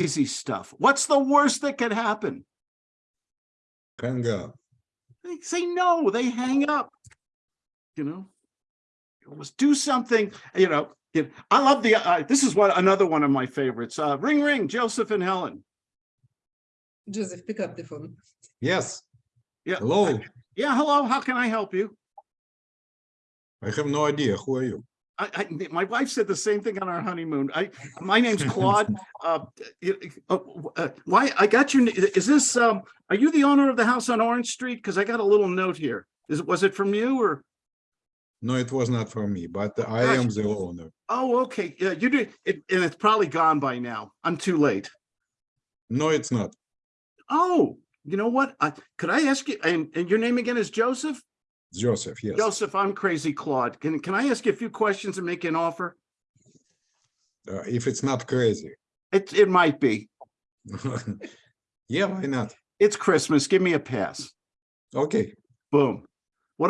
crazy stuff. What's the worst that could happen? Hang up. They say no, they hang up. You know? Let's do something, you know, you know, I love the, uh, this is what, another one of my favorites, uh, ring, ring, Joseph and Helen. Joseph, pick up the phone. Yes, Yeah. hello. Yeah, hello, how can I help you? I have no idea. Who are you? I, I, my wife said the same thing on our honeymoon. I, my name's Claude. Uh, uh, uh, why, I got your, is this, um, are you the owner of the house on Orange Street? Because I got a little note here. Is, it was it from you or? No, it was not for me, but I Gosh. am the owner. Oh, okay. Yeah, you do, it, and it's probably gone by now. I'm too late. No, it's not. Oh, you know what? I, could I ask you, and, and your name again is Joseph? Joseph, yes. Joseph, I'm crazy Claude. Can, can I ask you a few questions and make an offer? Uh, if it's not crazy. It, it might be. Yeah, why not? It's Christmas. Give me a pass. Okay, Boom.